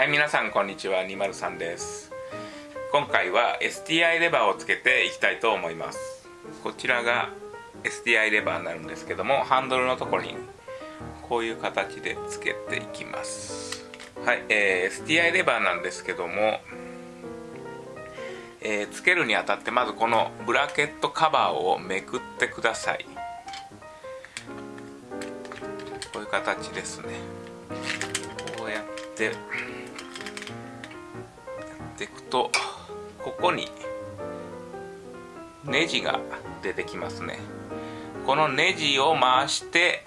はい皆さんこんにちは。203です。今回は STI レバーをつけていきたいと思います。こちらが STI レバーになるんですけどもハンドルのところにこういう形でつけていきます。はい、えー、STI レバーなんですけどもえー、つけるにあたってまずこのブラケットカバーをめくってください。こういう形ですね。こうやってっていくとここにネジが出てきますね。このネジを回して、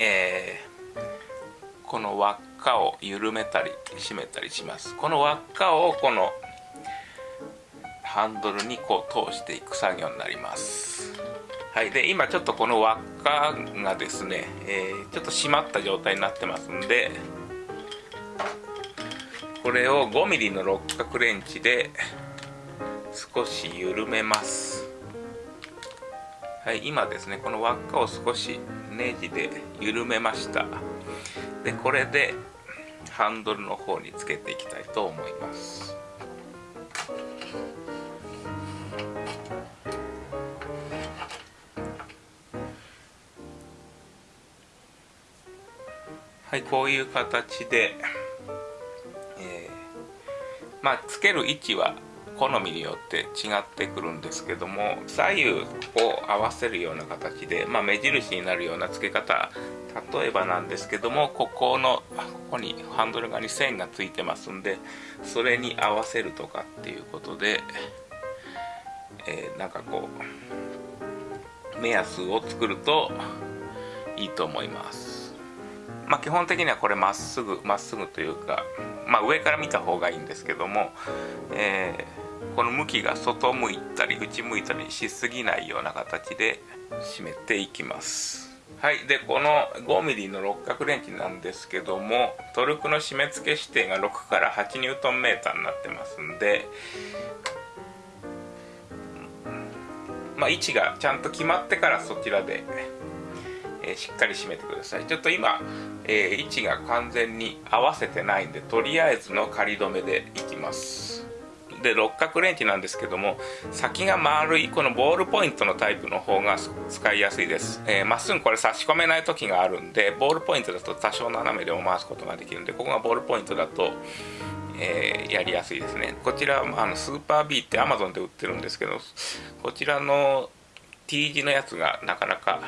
えー、この輪っかを緩めたり締めたりします。この輪っかをこのハンドルにこう通していく作業になります。はい。で今ちょっとこの輪っかがですね、えー、ちょっと締まった状態になってますんでこれを 5mm の六角レンチで少し緩めます。はい今ですねこの輪っかを少しネジで緩めました。でこれでハンドルの方につけていきたいと思います。はいこういう形でまあつける位置は好みによって違ってくるんですけども左右を合わせるような形で、まあ、目印になるような付け方例えばなんですけどもここのここにハンドル側に線がついてますんでそれに合わせるとかっていうことで、えー、なんかこう目安を作るといいと思います。まあ基本的にはこれまっすぐまっすぐというかまあ、上から見た方がいいんですけども、えー、この向きが外向いたり内向いたりしすぎないような形で締めていきます。はい。でこの 5mm の六角レンチなんですけどもトルクの締め付け指定が6から8ニュートンメーターになってますんでまあ、位置がちゃんと決まってからそちらでえしっかり締めてください。ちょっと今、え、位置が完全に合わせてないんでとりあえずの仮止めでいきます。で六角レンチなんですけども先が丸いこのボールポイントのタイプの方が使いやすいです。ま、えー、っすぐこれ差し込めない時があるんでボールポイントだと多少斜めでも回すことができるんでここがボールポイントだとえー、やりやすいですね。こちらあのスーパー B って Amazon で売ってるんですけどこちらの T 字のやつがなかなか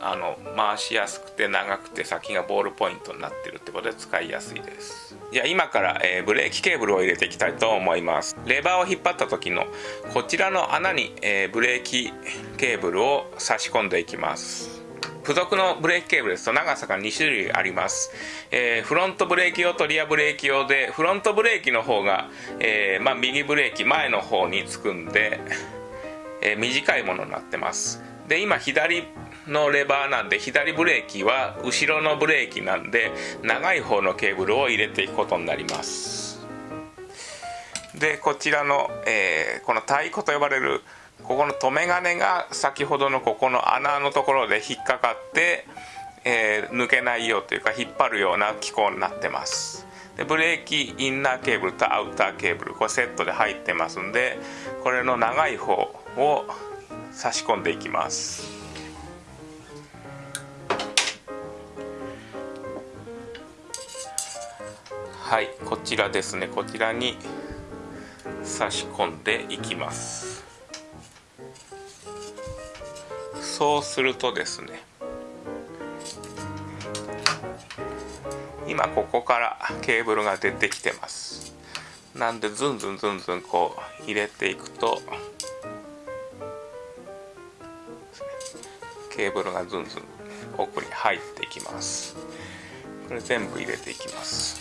あの回しやすくて長くて先がボールポイントになってるってことで使いやすいです。じゃあ今から、えー、ブレーキケーブルを入れていきたいと思います。レバーを引っ張った時のこちらの穴に、えー、ブレーキケーブルを差し込んでいきます。付属のブレーキケーブルですと長さが2種類あります、えー、フロントブレーキ用とリアブレーキ用でフロントブレーキの方が、えー、まあ、右ブレーキ前の方につくんで、え、短いものになってます。で今左のレバーなんで左ブレーキは後ろのブレーキなんで長い方のケーブルを入れていくことになります。でこちらの、えー、この太鼓と呼ばれるここの留め金が先ほどのここの穴のところで引っかかって、えー、抜けないようというか引っ張るような機構になってます。でブレーキインナーケーブルとアウターケーブルこれセットで入ってますんでこれの長い方を差し込んでいきます。はいこちらですね。こちらに差し込んでいきます。そうするとですね今ここからケーブルが出てきてます。なんでズンズンズンズンこう入れていくとケーブルがズンズン奥に入っていきます。これ全部入れていきます。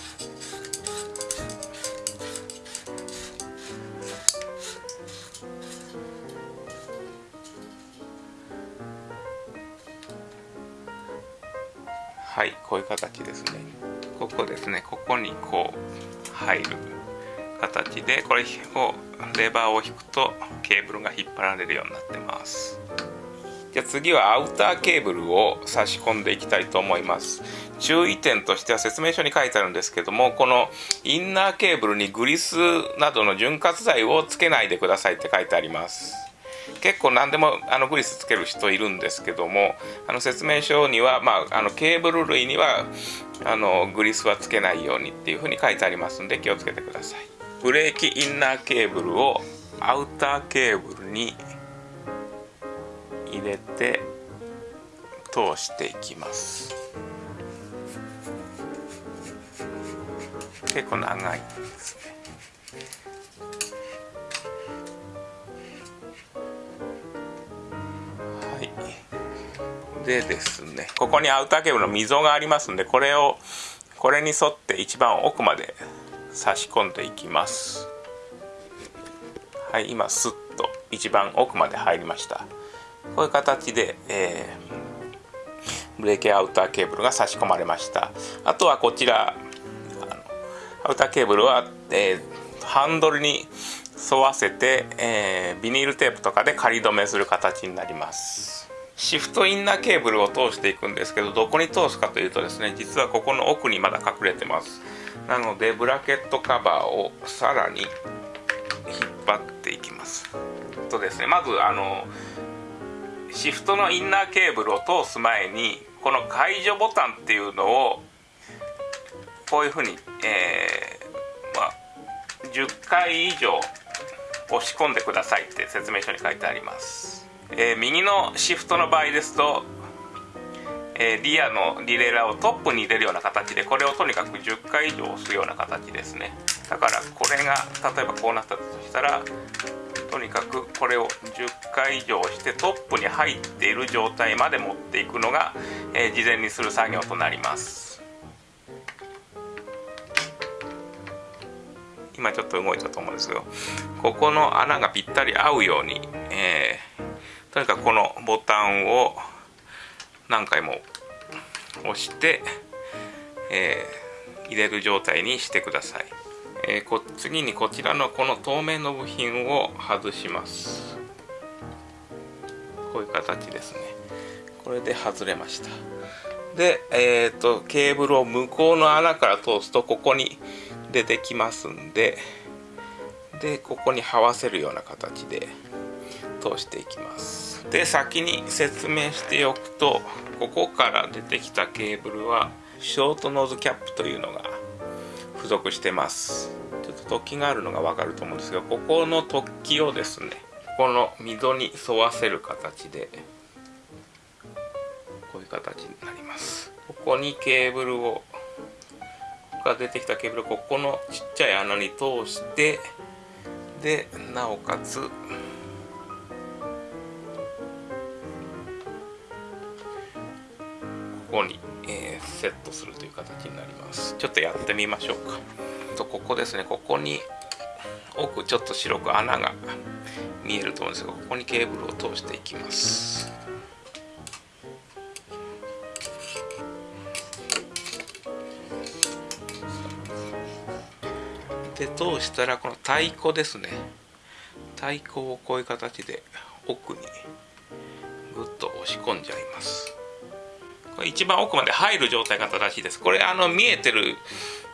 はいこういう形ですね。ここですね。ここにこう入る形でこれをレバーを引くとケーブルが引っ張られるようになってます。じゃあ次はアウターケーブルを差し込んでいきたいと思います。注意点としては説明書に書いてあるんですけどもこのインナーケーブルにグリスなどの潤滑剤をつけないでくださいって書いてあります。結構何でもあのグリスつける人いるんですけどもあの説明書には、まあ、あのケーブル類にはあのグリスはつけないようにっていうふうに書いてありますんで気をつけてください。ブレーキインナーケーブルをアウターケーブルに入れて通していきます。結構長いですね。はい。でですねここにアウターケーブルの溝がありますんでこれをこれに沿って一番奥まで差し込んでいきます。はい今スッと一番奥まで入りました。こういう形で、えー、ブレーキアウターケーブルが差し込まれました。あとはこちらアウターケーブルは、えー、ハンドルに沿わせて、えー、ビニールテープとかで仮止めする形になります。シフトインナーケーブルを通していくんですけどどこに通すかというとですね実はここの奥にまだ隠れてます。なのでブラケットカバーをさらに引っ張っていきます。とですねまずあのシフトのインナーケーブルを通す前にこの解除ボタンっていうのをこういうふうに、えー、まあ、10回以上押し込んでくださいって説明書に書いてあります、えー、右のシフトの場合ですと、えー、リアのリレーラーをトップに入れるような形でこれをとにかく10回以上押すような形ですね。だからこれが例えばこうなったとしたらとにかくこれを10回以上してトップに入っている状態まで持っていくのが、えー、事前にする作業となります今ちょっと動いたと思うんですけどここの穴がぴったり合うように、えー、とにかくこのボタンを何回も押して、えー、入れる状態にしてください。えー、こ次にこちらのこの透明の部品を外します。こういう形ですね。これで外れました。で、えーと、ケーブルを向こうの穴から通すとここに出てきますんででここに這わせるような形で通していきます。で先に説明しておくとここから出てきたケーブルはショートノーズキャップというのが付属してます。突起があるのがわかると思うんですがここの突起をですねこの溝に沿わせる形でこういう形になります。ここにケーブルをが出てきたケーブルをここのちっちゃい穴に通してでなおかつここにえー、セットするという形になります。ちょっとやってみましょうか。とここですね。ここに奥ちょっと白く穴が見えると思うんですがここにケーブルを通していきます。で通したらこの太鼓ですね。太鼓をこういう形で奥にぐっと押し込んじゃいます。これ一番奥まで入る状態が正しいです。これあの見えてる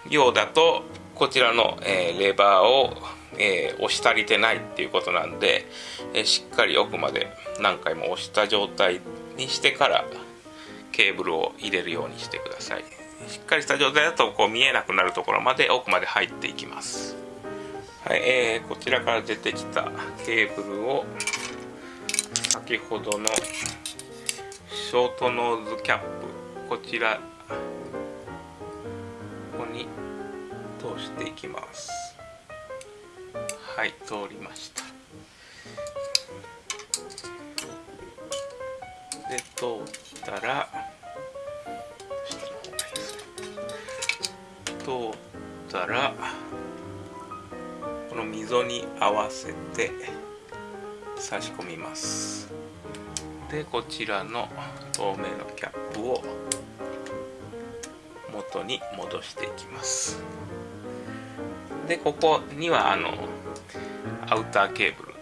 ようだとこちらの、えー、レバーを、えー、押し足りてないっていうことなんで、えー、しっかり奥まで何回も押した状態にしてからケーブルを入れるようにしてください。しっかりした状態だとこう見えなくなるところまで奥まで入っていきます。はい、えー、こちらから出てきたケーブルを先ほどのショートノーズキャップこちらしていきます。はい通りました。で通ったら通ったらこの溝に合わせて差し込みます。でこちらの透明のキャップを元に戻していきます。でここにはあのアウターケーブル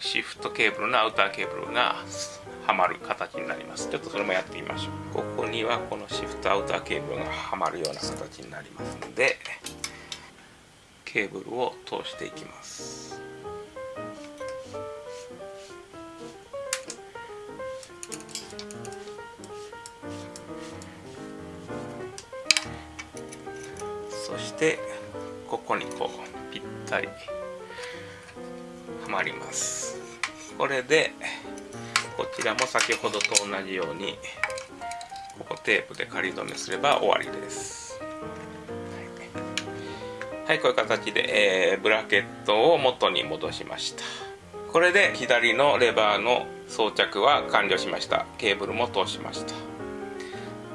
シフトケーブルのアウターケーブルがはまる形になります。ちょっとそれもやってみましょう。ここにはこのシフトアウターケーブルがはまるような形になりますのでケーブルを通していきます。してここにこうぴったりはまります。これでこちらも先ほどと同じようにここテープで仮止めすれば終わりです。はい、こういう形で、えー、ブラケットを元に戻しました。これで左のレバーの装着は完了しました。ケーブルも通しました。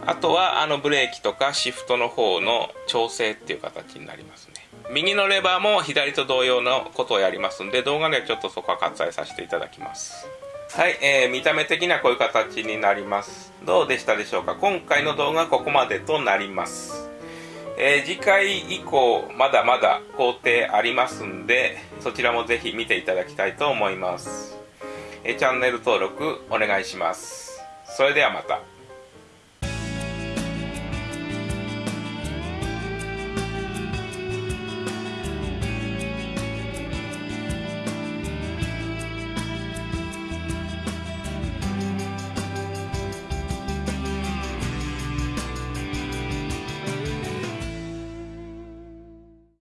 あとはあのブレーキとかシフトの方の調整っていう形になりますね。右のレバーも左と同様のことをやりますんで動画ではちょっとそこは割愛させていただきます。はい、えー、見た目的にはこういう形になります。どうでしたでしょうか？今回の動画はここまでとなります。えー、次回以降まだまだ工程ありますんでそちらもぜひ見ていただきたいと思います、えー、チャンネル登録お願いします。それではまた。